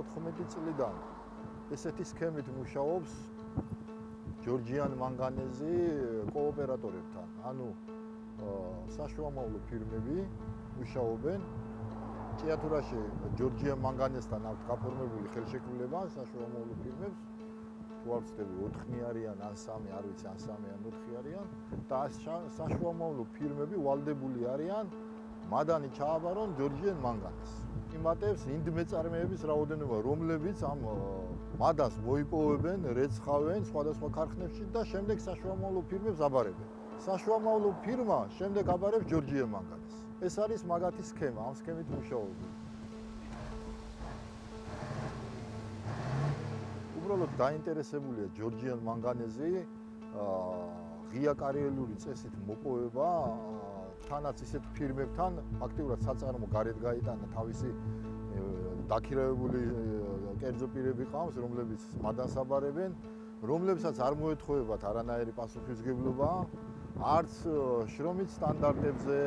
2014 წლიდან ესეთი სქემით მუშაობს ჯორჯიან მანგანეზი კოოპერატორებთან. ანუ საშუალო ფირმები მუშაობენ. ჭიათურაში ჯორჯიან მანგანესთან აქვს გაფორმებული ხელშეკრულება საშუალო ფირმებს. ვცდები 4-ნი არიან ან 3 არ ვიცი ან 3 ან 4 არიან. და საშუალო ფირმები ვალდებული არიან მადანი ჩააბარონ ჯორჯიან მანგანეს. იმატებს ინდმეწარმეების რაოდენობა, რომლებიც ამ მადას მოიპოვებენ, რეცხავენ სხვადასხვა ქარხნებში და შემდეგ საშუალო ფირმებს აბარებენ. საშუალო ფირმა შემდეგ აბარებს ჯორჯიან მანგანეს. ეს არის მაგათი სქემა, ამ სქემით მუშაობენ. უბრალოდ დაინტერესებულია ჯორჯიან მანგანეზი აა ღია კარიერული წესით მოპოვება თანაც ისეთ ფირმებთან აქტიურად საწარმო გარეთ გაიტანა თავისი დაქირავებული კერძო პირები ყავს, რომლებიც მადანსაბარებენ, რომლებსაც არ მოეთხოვებათ არანაირი პასუხისგებლობა, არც შრომის სტანდარტებზე,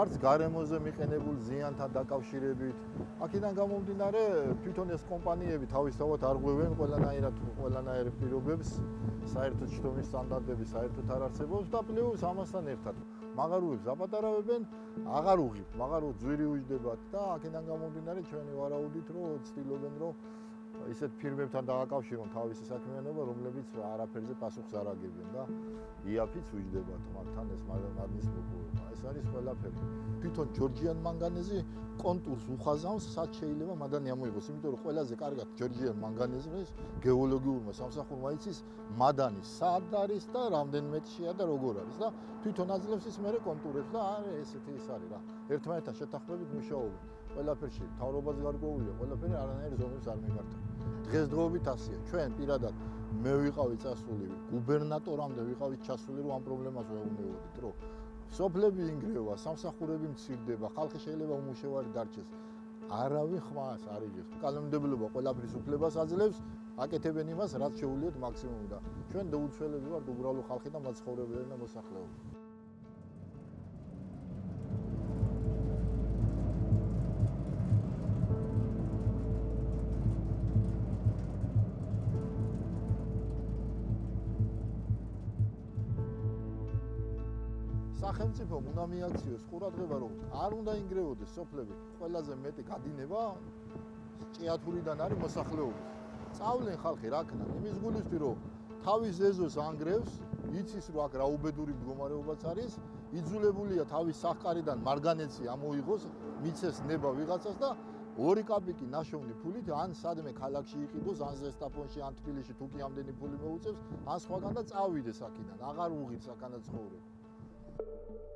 არც გარემოზე მიყენებულ ზიანთან დაკავშირებით. აქედან გამომდინარე, თვითონ ეს კომპანიები თავისთავად არ ღვევენ ყველანაირად ყველანაირ პირობებს, საერთოდ შრომის სტანდარტები საერთოდ არ არსებობს და პლუს ამასთან ერთად მაგარუებს აპატარავებენ, აღარ უღებ, მაგარო ძვირი უჯდებათ და აქედან გამომდინარე ჩვენი ვარაუდით რომ ცდილობენ რომ ისეთ ფირმებთან დააკავშირონ თავისი საქმიანობა, რომლებიც არაფერზე პასუხს არ აგებენ და იაფიც უჯდება თმართან ეს მაგნის მოპოვება. ეს არის ყველაფერი. თვითონ ჯორჯიან მანგანეზი კონტურს უხაზავს, სად შეიძლება მადანი ამოიღოს, იმიტომ რომ ყველაზე კარგად ჯორჯიან მანგანეზის გეოლოგიურმა სამსახურმა იცის მადანი სად არის და რამდენ მეტრშია და როგორ არის და თვითონ აძლევს ის მერე კონტურებს და არა ესეთი ის არის რა. ერთმანეთთან შეთანხმებით მუშაობენ. ყველაფერში თავრობას გარკვეულია, ყველაფერი არანაირ ზომებს არ მიმართა. დღესდღეობით ასია. ჩვენ პირადად მე ვიყავი წასული გუბერნატორამდე ვიყავი ჩასული რომ ამ პრობლემას ვეუბნებოდით, რომ სოფლები ინგრევა, სამსახურები მცირდება, ხალხი შეიძლება უმუშევარი დარჩეს. არავინ ხმას არ იღებს. კანონმდებლობა ყველაფრის უფლებას აძლევს, აკეთებენ იმას, რაც შეუძლიათ მაქსიმუმი და ჩვენ დაუცველები ვართ უბრალო ხალხი და მაცხოვრებელი და მოსახლეობა. სახელმწიფო უნდა მიაქციოს ყურადღება რომ არ უნდა ინგრევოდეს სოფლები ყველაზე მეტი გადინება ჭიათურიდან არის მოსახლეობა წავლენ ხალხი რა ქნა? იმის გულისთვის რომ თავის ეზოს ანგრევს იცის რომ აქ რა უბედური მდგომარეობაც არის იძულებულია თავის სახკარიდან მარგანეცი ამოიღოს მიცეს ნება ვიღაცას და ორი კაპიკი ნაშოვნი ფულით ან სადმე ქალაქში იყიდოს ან ზესტაფონში ან თბილისში თუ კი ამდენი ფული მოუწევს ან სხვაგან და წავიდეს აქედან აღარ უღირს აქანა ცხოვრება Thank you.